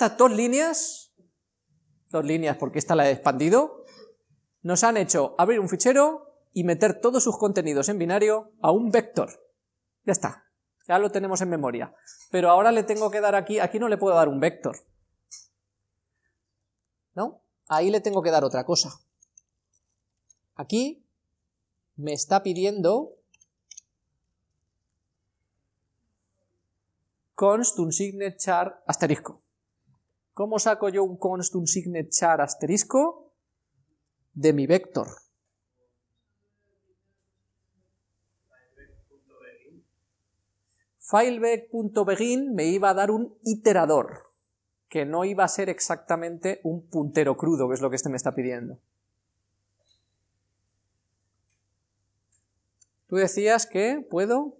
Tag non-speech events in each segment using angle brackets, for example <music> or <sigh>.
estas dos líneas, dos líneas porque esta la he expandido, nos han hecho abrir un fichero y meter todos sus contenidos en binario a un vector. Ya está, ya lo tenemos en memoria. Pero ahora le tengo que dar aquí, aquí no le puedo dar un vector. ¿No? Ahí le tengo que dar otra cosa. Aquí me está pidiendo const unsignet char asterisco. ¿Cómo saco yo un const unsignet char asterisco? De mi vector. fileback.begin me iba a dar un iterador, que no iba a ser exactamente un puntero crudo, que es lo que este me está pidiendo. Tú decías que puedo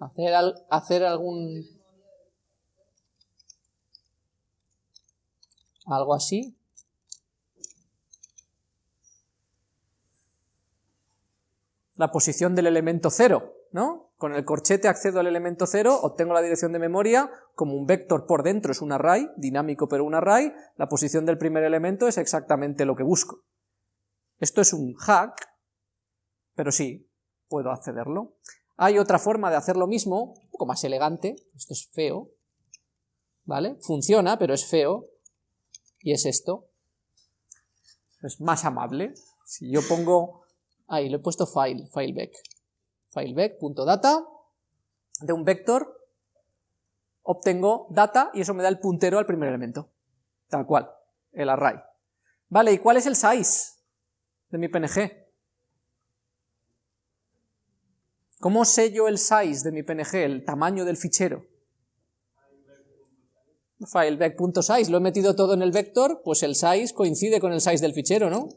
hacer, hacer algún... algo así. La posición del elemento cero, ¿no? Con el corchete accedo al elemento 0, obtengo la dirección de memoria, como un vector por dentro es un array, dinámico pero un array, la posición del primer elemento es exactamente lo que busco. Esto es un hack, pero sí, puedo accederlo. Hay otra forma de hacer lo mismo, un poco más elegante, esto es feo, ¿vale? Funciona, pero es feo, y es esto. Es más amable. Si yo pongo, ahí, le he puesto file, fileback fileback.data, de un vector obtengo data y eso me da el puntero al primer elemento, tal cual, el array. Vale, ¿y cuál es el size de mi PNG? ¿Cómo sé yo el size de mi PNG, el tamaño del fichero? Fileback.size, lo he metido todo en el vector, pues el size coincide con el size del fichero, ¿no?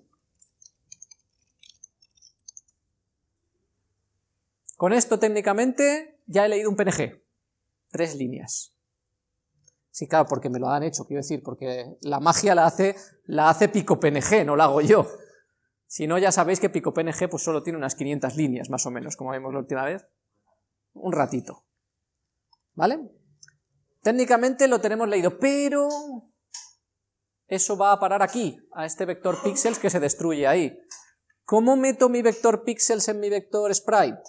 Con esto técnicamente ya he leído un PNG, tres líneas. Sí, claro, porque me lo han hecho, quiero decir, porque la magia la hace, la hace Pico PNG, no la hago yo. Si no, ya sabéis que Pico PNG pues solo tiene unas 500 líneas, más o menos, como vimos la última vez. Un ratito. ¿Vale? Técnicamente lo tenemos leído, pero eso va a parar aquí, a este vector pixels que se destruye ahí. ¿Cómo meto mi vector pixels en mi vector sprite?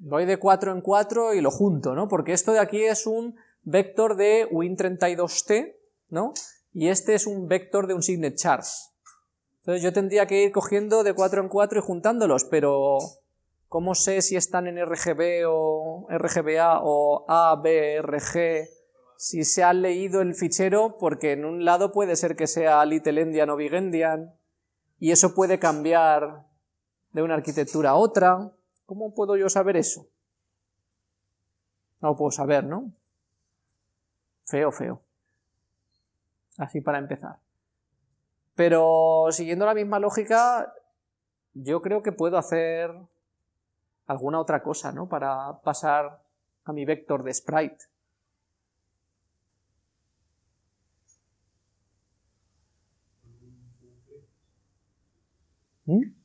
voy de 4 en 4 y lo junto, ¿no? Porque esto de aquí es un vector de win32t, ¿no? Y este es un vector de un signet chars. Entonces yo tendría que ir cogiendo de 4 en 4 y juntándolos, pero ¿cómo sé si están en RGB o RGBA o ABRG? Si se ha leído el fichero, porque en un lado puede ser que sea Little Endian o Big Endian, y eso puede cambiar de una arquitectura a otra. ¿Cómo puedo yo saber eso? No lo puedo saber, ¿no? Feo, feo. Así para empezar. Pero siguiendo la misma lógica, yo creo que puedo hacer alguna otra cosa, ¿no? Para pasar a mi vector de sprite. ¿Mm?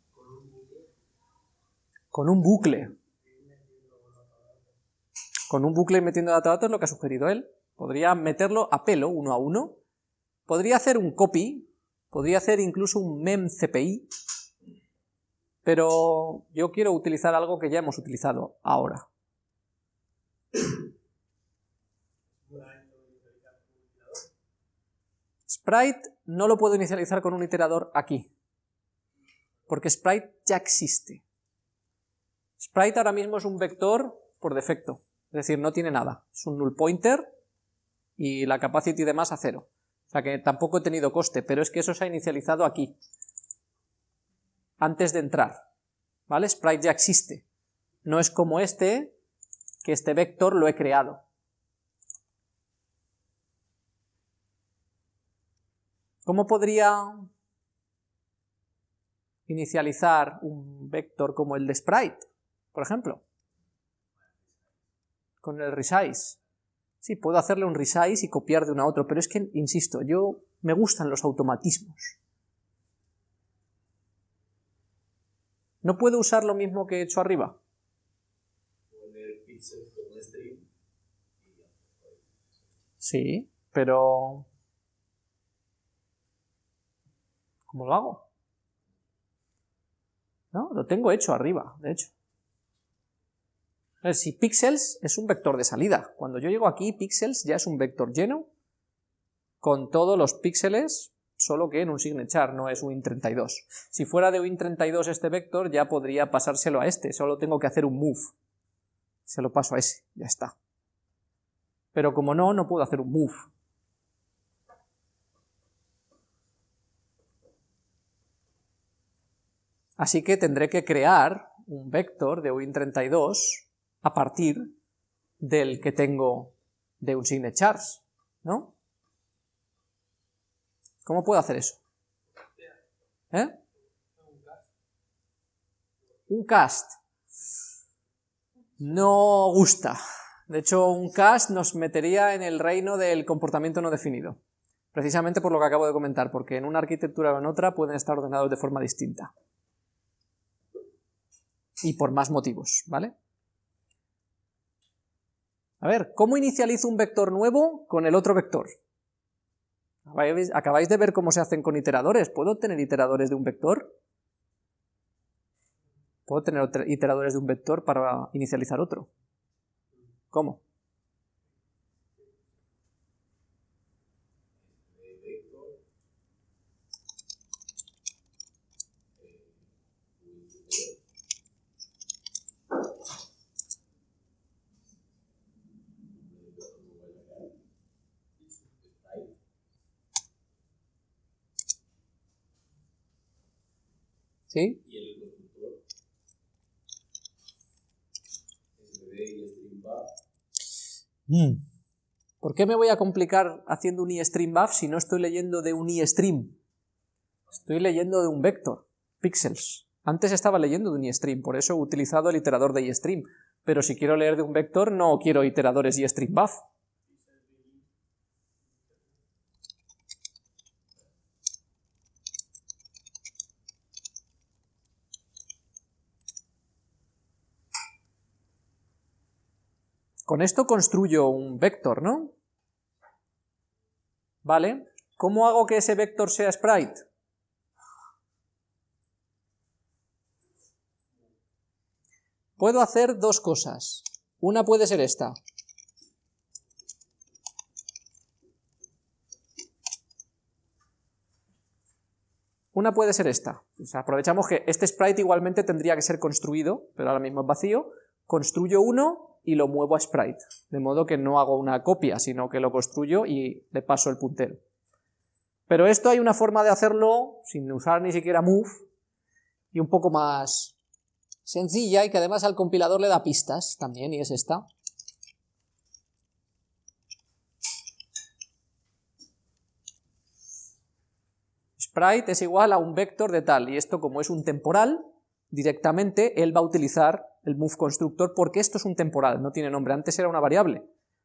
con un bucle. Con un bucle metiendo datos es lo que ha sugerido él. Podría meterlo a pelo, uno a uno. Podría hacer un copy, podría hacer incluso un memcpi, pero yo quiero utilizar algo que ya hemos utilizado ahora. Sprite no lo puedo inicializar con un iterador aquí, porque Sprite ya existe. Sprite ahora mismo es un vector por defecto, es decir, no tiene nada, es un null pointer y la capacity de más a cero. O sea que tampoco he tenido coste, pero es que eso se ha inicializado aquí, antes de entrar, ¿vale? Sprite ya existe, no es como este, que este vector lo he creado. ¿Cómo podría inicializar un vector como el de Sprite? por ejemplo. Con el resize. Sí, puedo hacerle un resize y copiar de uno a otro, pero es que, insisto, yo me gustan los automatismos. ¿No puedo usar lo mismo que he hecho arriba? Sí, pero... ¿Cómo lo hago? ¿No? Lo tengo hecho arriba, de hecho. Si pixels es un vector de salida. Cuando yo llego aquí, pixels ya es un vector lleno con todos los píxeles, solo que en un signature, no es un int32. Si fuera de win32 este vector, ya podría pasárselo a este, solo tengo que hacer un move. Se lo paso a ese, ya está. Pero como no, no puedo hacer un move. Así que tendré que crear un vector de win32 a partir del que tengo de un signet chars, ¿no? ¿Cómo puedo hacer eso? ¿Eh? Un cast. No gusta. De hecho, un cast nos metería en el reino del comportamiento no definido. Precisamente por lo que acabo de comentar, porque en una arquitectura o en otra pueden estar ordenados de forma distinta. Y por más motivos, ¿vale? A ver, ¿cómo inicializo un vector nuevo con el otro vector? Acabáis de ver cómo se hacen con iteradores. ¿Puedo tener iteradores de un vector? ¿Puedo tener iteradores de un vector para inicializar otro? ¿Cómo? ¿Sí? Y el constructor y mm. ¿Por qué me voy a complicar haciendo un iStreamBuff si no estoy leyendo de un iStream? Estoy leyendo de un vector, pixels. Antes estaba leyendo de un iStream, por eso he utilizado el iterador de iStream. Pero si quiero leer de un vector, no quiero iteradores iStreamBuff. Con esto construyo un vector, ¿no? ¿Vale? ¿Cómo hago que ese vector sea sprite? Puedo hacer dos cosas. Una puede ser esta. Una puede ser esta. aprovechamos que este sprite igualmente tendría que ser construido, pero ahora mismo es vacío. Construyo uno y lo muevo a sprite, de modo que no hago una copia, sino que lo construyo y le paso el puntero. Pero esto hay una forma de hacerlo sin usar ni siquiera move y un poco más sencilla y que además al compilador le da pistas también y es esta. Sprite es igual a un vector de tal y esto como es un temporal directamente él va a utilizar el move constructor porque esto es un temporal, no tiene nombre, antes era una variable.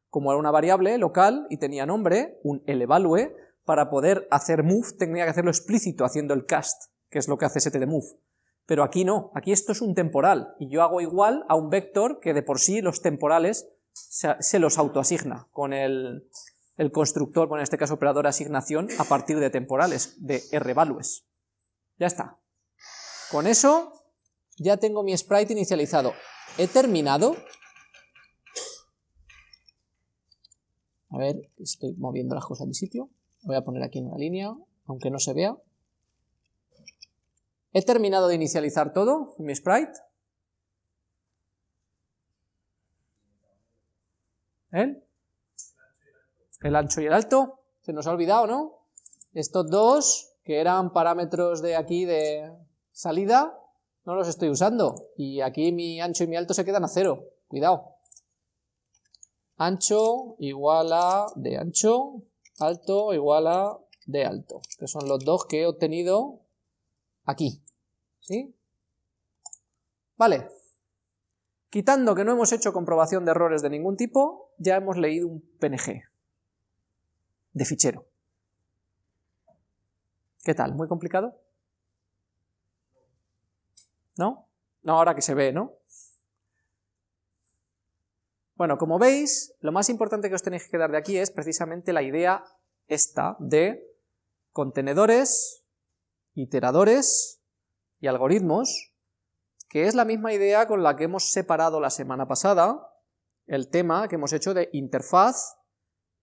Como era una variable local y tenía nombre, un elevalue, para poder hacer move tenía que hacerlo explícito haciendo el cast, que es lo que hace setDemove. Pero aquí no, aquí esto es un temporal, y yo hago igual a un vector que de por sí los temporales se, los autoasigna con el, el constructor, bueno, en este caso operador asignación, a partir de temporales, de rvalues. Ya está. Con eso ya tengo mi sprite inicializado. He terminado. A ver, estoy moviendo las cosas de sitio. Voy a poner aquí en una línea, aunque no se vea. He terminado de inicializar todo, mi sprite. ¿El? El ancho y el alto. Se nos ha olvidado, ¿no? Estos dos, que eran parámetros de aquí de salida, no los estoy usando. Y aquí mi ancho y mi alto se quedan a cero. Cuidado. Ancho igual a de ancho, alto igual a de alto. Que son los dos que he obtenido aquí. ¿Sí? Vale. Quitando que no hemos hecho comprobación de errores de ningún tipo, ya hemos leído un PNG de fichero. ¿Qué tal? ¿Muy complicado? ¿No? No ahora que se ve, ¿no? Bueno, como veis, lo más importante que os tenéis que dar de aquí es precisamente la idea esta de contenedores, iteradores y algoritmos, que es la misma idea con la que hemos separado la semana pasada el tema que hemos hecho de interfaz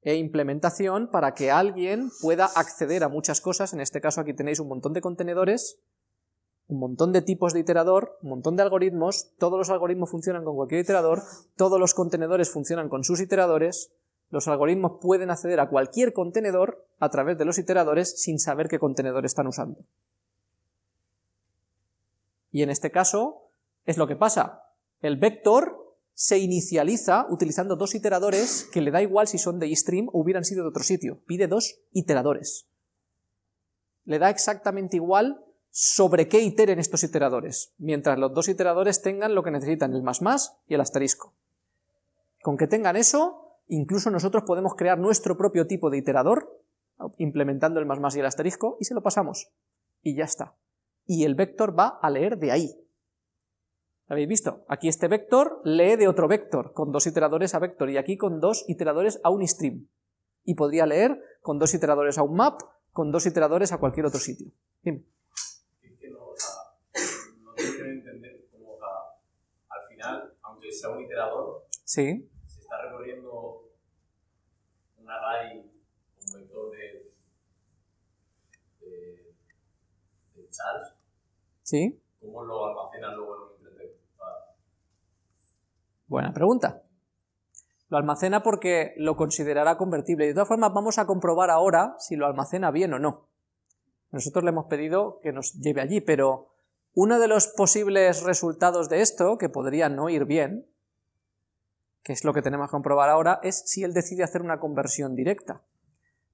e implementación para que alguien pueda acceder a muchas cosas, en este caso aquí tenéis un montón de contenedores, un montón de tipos de iterador, un montón de algoritmos, todos los algoritmos funcionan con cualquier iterador, todos los contenedores funcionan con sus iteradores, los algoritmos pueden acceder a cualquier contenedor a través de los iteradores sin saber qué contenedor están usando. Y en este caso es lo que pasa. El vector se inicializa utilizando dos iteradores que le da igual si son de eStream o hubieran sido de otro sitio. Pide dos iteradores. Le da exactamente igual sobre qué iteren estos iteradores, mientras los dos iteradores tengan lo que necesitan, el más más y el asterisco. Con que tengan eso, incluso nosotros podemos crear nuestro propio tipo de iterador, implementando el más más y el asterisco, y se lo pasamos. Y ya está. Y el vector va a leer de ahí. ¿Habéis visto? Aquí este vector lee de otro vector, con dos iteradores a vector, y aquí con dos iteradores a un stream. Y podría leer con dos iteradores a un map, con dos iteradores a cualquier otro sitio. entender cómo, al final, aunque sea un iterador, sí. se está recorriendo un array, un vector de, de, de Charles. Sí. ¿Cómo lo almacena luego en un Buena pregunta. Lo almacena porque lo considerará convertible. De todas formas, vamos a comprobar ahora si lo almacena bien o no. Nosotros le hemos pedido que nos lleve allí, pero uno de los posibles resultados de esto, que podría no ir bien, que es lo que tenemos que comprobar ahora, es si él decide hacer una conversión directa.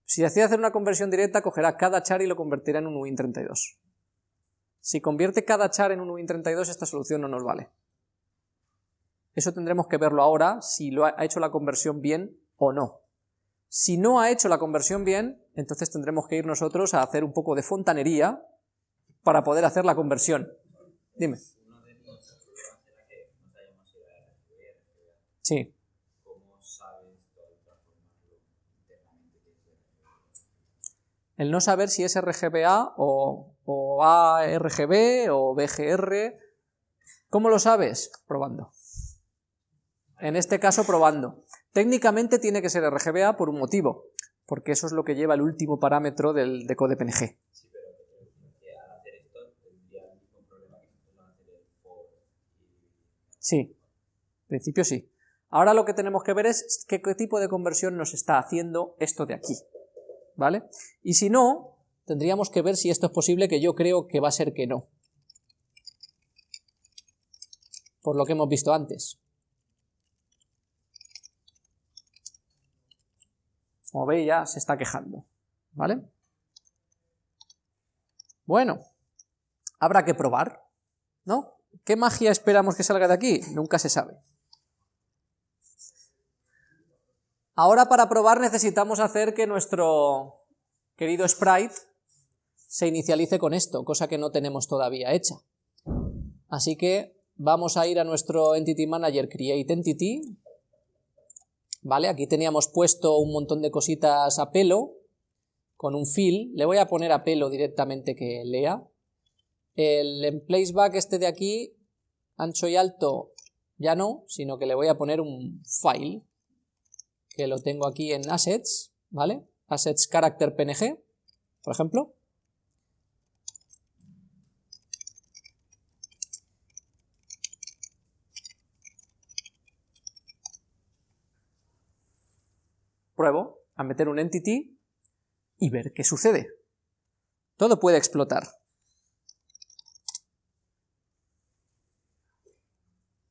Si decide hacer una conversión directa, cogerá cada char y lo convertirá en un UIN32. Si convierte cada char en un UIN32, esta solución no nos vale. Eso tendremos que verlo ahora, si lo ha hecho la conversión bien o no. Si no ha hecho la conversión bien, entonces tendremos que ir nosotros a hacer un poco de fontanería para poder hacer la conversión. Dime. Sí. El no saber si es RGBA o, o ARGB o BGR. ¿Cómo lo sabes? Probando en este caso probando. Técnicamente tiene que ser RGBA por un motivo, porque eso es lo que lleva el último parámetro del decode PNG. Sí, en principio sí. Ahora lo que tenemos que ver es qué, qué tipo de conversión nos está haciendo esto de aquí, ¿vale? Y si no, tendríamos que ver si esto es posible, que yo creo que va a ser que no. Por lo que hemos visto antes. Como veis ya se está quejando, ¿vale? Bueno, habrá que probar, ¿no? ¿Qué magia esperamos que salga de aquí? Nunca se sabe. Ahora para probar necesitamos hacer que nuestro querido sprite se inicialice con esto, cosa que no tenemos todavía hecha. Así que vamos a ir a nuestro Entity Manager Create Entity, ¿vale? Aquí teníamos puesto un montón de cositas a pelo, con un fill, le voy a poner a pelo directamente que lea. El en placeback este de aquí, ancho y alto, ya no, sino que le voy a poner un file, que lo tengo aquí en assets, ¿vale? Assets character png, por ejemplo. pruebo a meter un entity y ver qué sucede. Todo puede explotar.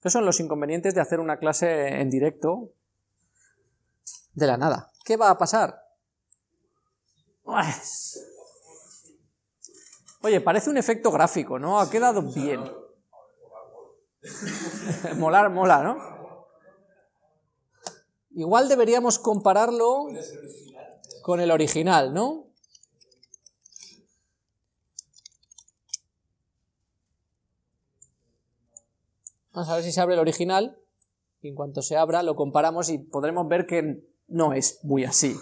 ¿Qué son los inconvenientes de hacer una clase en directo de la nada? ¿Qué va a pasar? Oye, parece un efecto gráfico, ¿no? Ha quedado bien. <laughs> molar, mola, ¿no? Igual deberíamos compararlo con el original, ¿no? Vamos a ver si se abre el original y en cuanto se abra lo comparamos y podremos ver que no es muy así.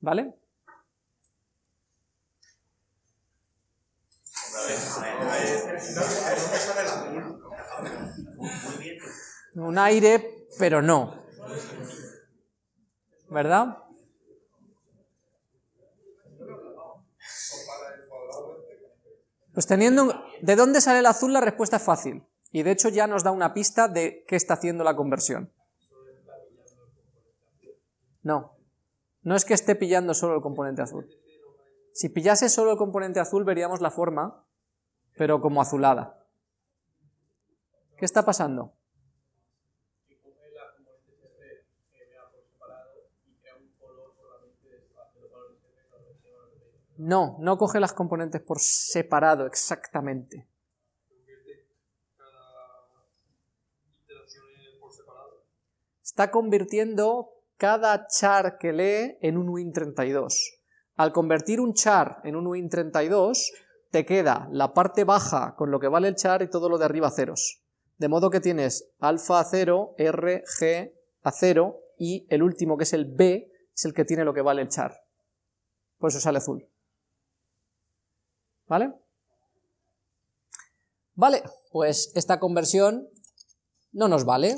¿Vale? Un aire, pero no. ¿Verdad? Pues teniendo... ¿De dónde sale el azul? La respuesta es fácil. Y de hecho ya nos da una pista de qué está haciendo la conversión. No. No es que esté pillando solo el componente azul. Si pillase solo el componente azul veríamos la forma, pero como azulada. ¿Qué está pasando? No, no coge las componentes por separado exactamente. Está convirtiendo cada char que lee en un win32. Al convertir un char en un win32, te queda la parte baja con lo que vale el char y todo lo de arriba ceros. De modo que tienes alfa a 0, R, G a 0 y el último que es el B es el que tiene lo que vale el char. Por eso sale azul. ¿Vale? Vale, pues esta conversión no nos vale.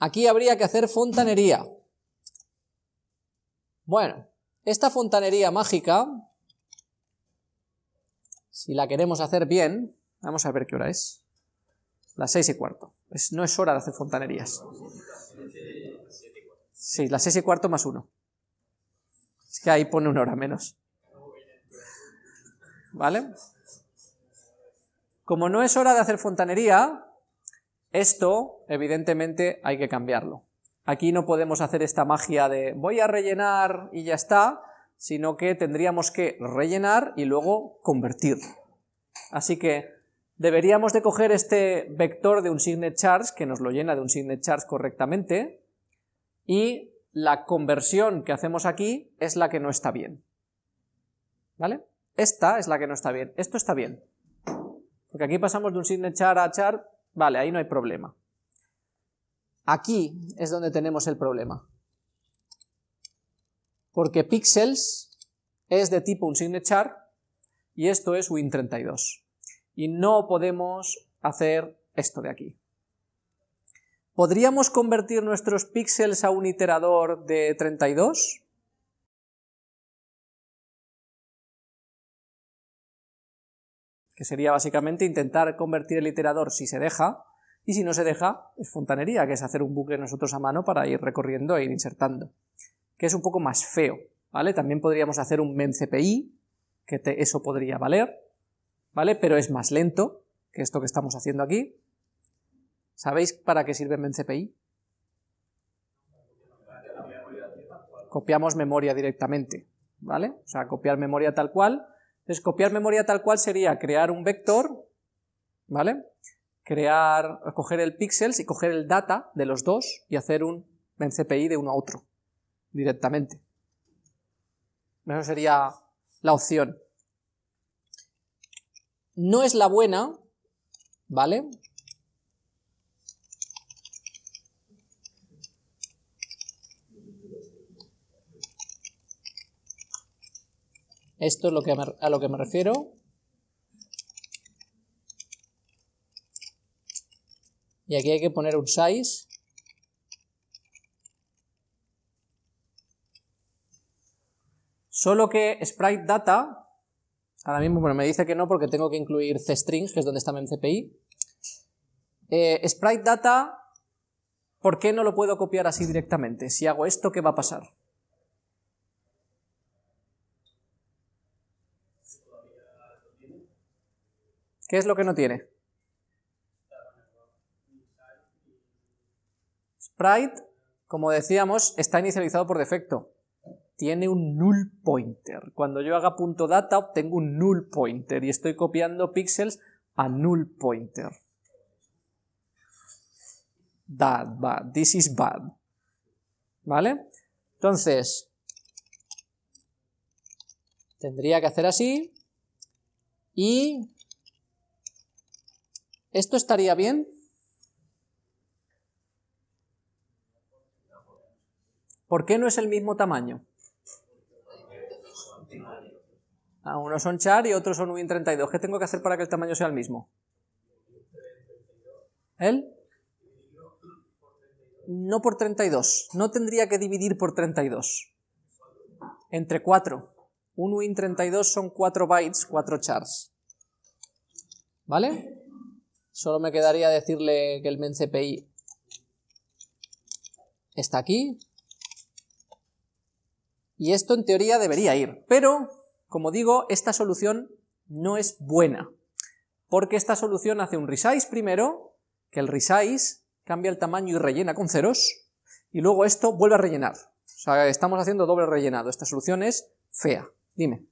Aquí habría que hacer fontanería. Bueno, esta fontanería mágica, si la queremos hacer bien, vamos a ver qué hora es. Las seis y cuarto. no es hora de hacer fontanerías. Sí, las seis y cuarto más uno. Es que ahí pone una hora menos. ¿Vale? Como no es hora de hacer fontanería, esto evidentemente hay que cambiarlo. Aquí no podemos hacer esta magia de voy a rellenar y ya está, sino que tendríamos que rellenar y luego convertir. Así que deberíamos de coger este vector de un signet charge, que nos lo llena de un signet charge correctamente, y la conversión que hacemos aquí es la que no está bien. ¿Vale? Esta es la que no está bien. Esto está bien. Porque aquí pasamos de un signet char a char, vale, ahí no hay problema. Aquí es donde tenemos el problema. Porque pixels es de tipo un signet char y esto es win32. Y no podemos hacer esto de aquí. ¿Podríamos convertir nuestros píxeles a un iterador de 32? Que sería básicamente intentar convertir el iterador si se deja, y si no se deja, es fontanería, que es hacer un bucle nosotros a mano para ir recorriendo e ir insertando, que es un poco más feo, ¿vale? También podríamos hacer un memcpi, que eso podría valer, ¿vale? Pero es más lento que esto que estamos haciendo aquí. ¿Sabéis para qué sirve memcpi? Copiamos memoria directamente, ¿vale? O sea, copiar memoria tal cual, entonces, copiar memoria tal cual sería crear un vector, ¿vale? Crear, coger el píxeles y coger el data de los dos y hacer un CPI de uno a otro, directamente. Eso sería la opción. No es la buena, ¿vale? Esto es a lo que me refiero. Y aquí hay que poner un size. Solo que sprite data, ahora mismo me dice que no porque tengo que incluir cstrings, que es donde está mi CPI. Eh, sprite data, ¿por qué no lo puedo copiar así directamente? Si hago esto, ¿qué va a pasar? ¿Qué es lo que no tiene? Sprite, como decíamos, está inicializado por defecto. Tiene un null pointer. Cuando yo haga punto .data obtengo un null pointer y estoy copiando píxeles a null pointer. Bad, bad, this is bad. ¿Vale? Entonces, tendría que hacer así y ¿Esto estaría bien? ¿Por qué no es el mismo tamaño? Ah, unos son char y otros son Win32. ¿Qué tengo que hacer para que el tamaño sea el mismo? ¿El? No por 32. No tendría que dividir por 32. Entre 4. Un Win32 son 4 bytes, 4 chars. ¿Vale? Solo me quedaría decirle que el menCPI está aquí. Y esto en teoría debería ir, pero, como digo, esta solución no es buena, porque esta solución hace un resize primero, que el resize cambia el tamaño y rellena con ceros, y luego esto vuelve a rellenar. O sea, estamos haciendo doble rellenado, esta solución es fea. Dime.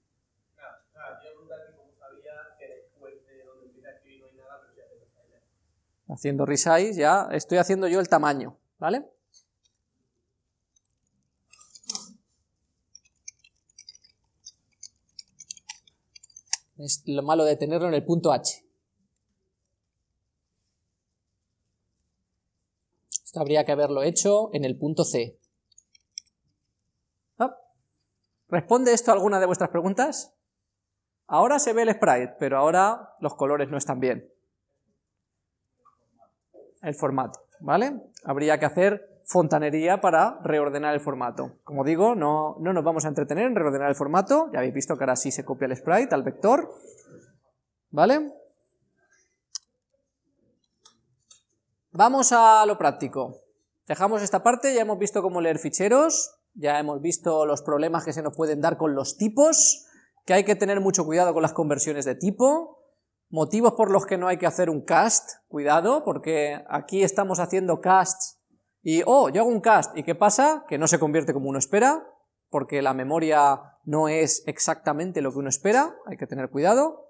Haciendo resize ya estoy haciendo yo el tamaño, ¿vale? Es lo malo de tenerlo en el punto H. Esto habría que haberlo hecho en el punto C. Ah. ¿Responde esto a alguna de vuestras preguntas? Ahora se ve el sprite, pero ahora los colores no están bien. El formato, ¿vale? Habría que hacer fontanería para reordenar el formato. Como digo, no, no nos vamos a entretener en reordenar el formato, ya habéis visto que ahora sí se copia el sprite al vector, ¿vale? Vamos a lo práctico. Dejamos esta parte, ya hemos visto cómo leer ficheros, ya hemos visto los problemas que se nos pueden dar con los tipos, que hay que tener mucho cuidado con las conversiones de tipo, motivos por los que no hay que hacer un cast, cuidado, porque aquí estamos haciendo casts y, oh, yo hago un cast, ¿y qué pasa? Que no se convierte como uno espera, porque la memoria no es exactamente lo que uno espera, hay que tener cuidado.